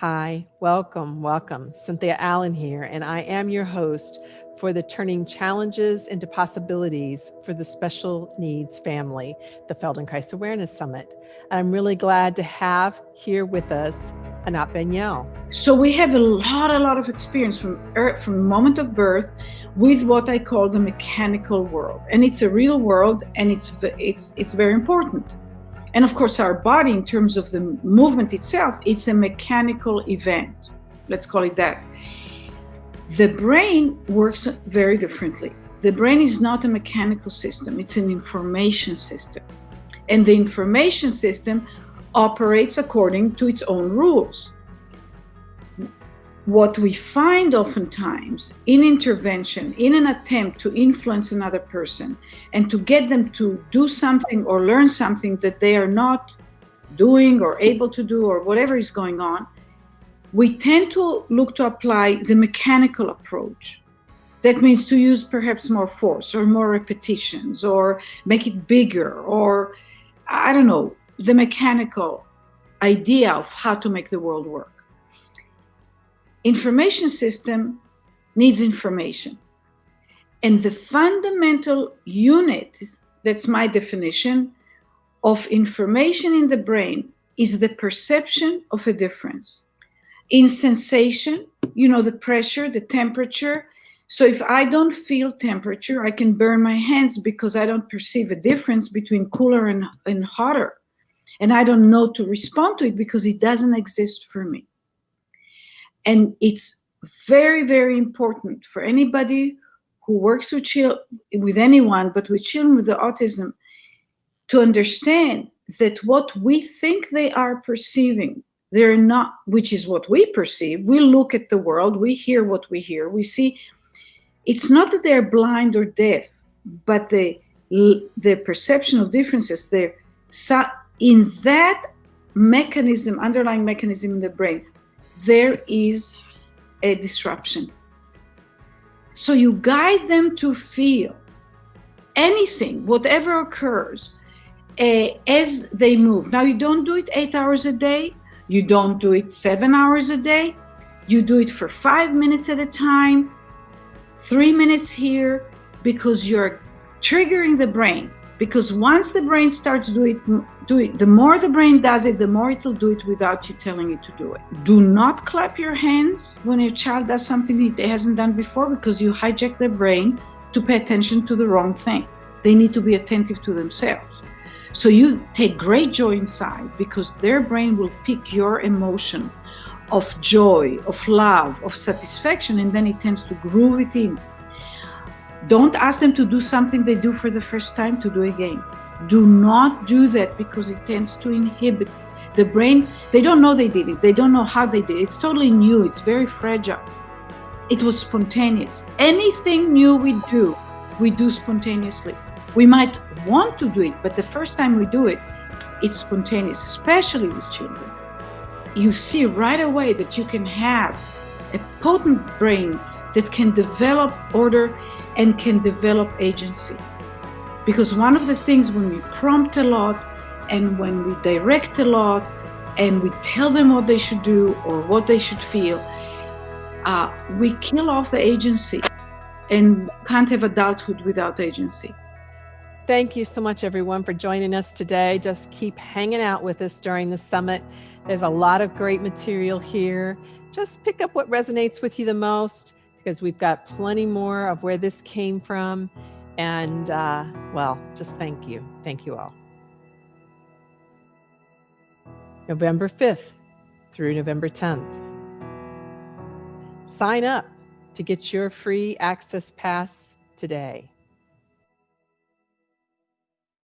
Hi, welcome, welcome. Cynthia Allen here, and I am your host for the Turning Challenges into Possibilities for the Special Needs Family, the Feldenkrais Awareness Summit. And I'm really glad to have here with us Anat Baniel. So we have a lot, a lot of experience from earth, from moment of birth with what I call the mechanical world. And it's a real world and it's, it's, it's very important. And of course, our body, in terms of the movement itself, it's a mechanical event. Let's call it that. The brain works very differently. The brain is not a mechanical system, it's an information system. And the information system operates according to its own rules what we find oftentimes in intervention, in an attempt to influence another person and to get them to do something or learn something that they are not doing or able to do or whatever is going on, we tend to look to apply the mechanical approach. That means to use perhaps more force or more repetitions or make it bigger or, I don't know, the mechanical idea of how to make the world work information system needs information. And the fundamental unit, that's my definition, of information in the brain is the perception of a difference. In sensation, you know, the pressure, the temperature. So if I don't feel temperature, I can burn my hands because I don't perceive a difference between cooler and, and hotter. And I don't know to respond to it because it doesn't exist for me. And it's very, very important for anybody who works with children, with anyone, but with children with autism, to understand that what we think they are perceiving, they're not, which is what we perceive. We look at the world, we hear what we hear, we see. It's not that they're blind or deaf, but the the perception of differences, they're in that mechanism, underlying mechanism in the brain, there is a disruption. So you guide them to feel anything, whatever occurs, uh, as they move. Now, you don't do it eight hours a day. You don't do it seven hours a day. You do it for five minutes at a time, three minutes here, because you're triggering the brain because once the brain starts do it, do it, the more the brain does it, the more it'll do it without you telling it to do it. Do not clap your hands when your child does something it hasn't done before because you hijack their brain to pay attention to the wrong thing. They need to be attentive to themselves. So you take great joy inside because their brain will pick your emotion of joy, of love, of satisfaction, and then it tends to groove it in don't ask them to do something they do for the first time to do again. Do not do that because it tends to inhibit the brain. They don't know they did it. They don't know how they did it. It's totally new. It's very fragile. It was spontaneous. Anything new we do, we do spontaneously. We might want to do it, but the first time we do it, it's spontaneous, especially with children. You see right away that you can have a potent brain that can develop order and can develop agency. Because one of the things when we prompt a lot and when we direct a lot and we tell them what they should do or what they should feel, uh, we kill off the agency and can't have adulthood without agency. Thank you so much, everyone, for joining us today. Just keep hanging out with us during the summit. There's a lot of great material here. Just pick up what resonates with you the most because we've got plenty more of where this came from. And uh, well, just thank you. Thank you all. November 5th through November 10th. Sign up to get your free access pass today.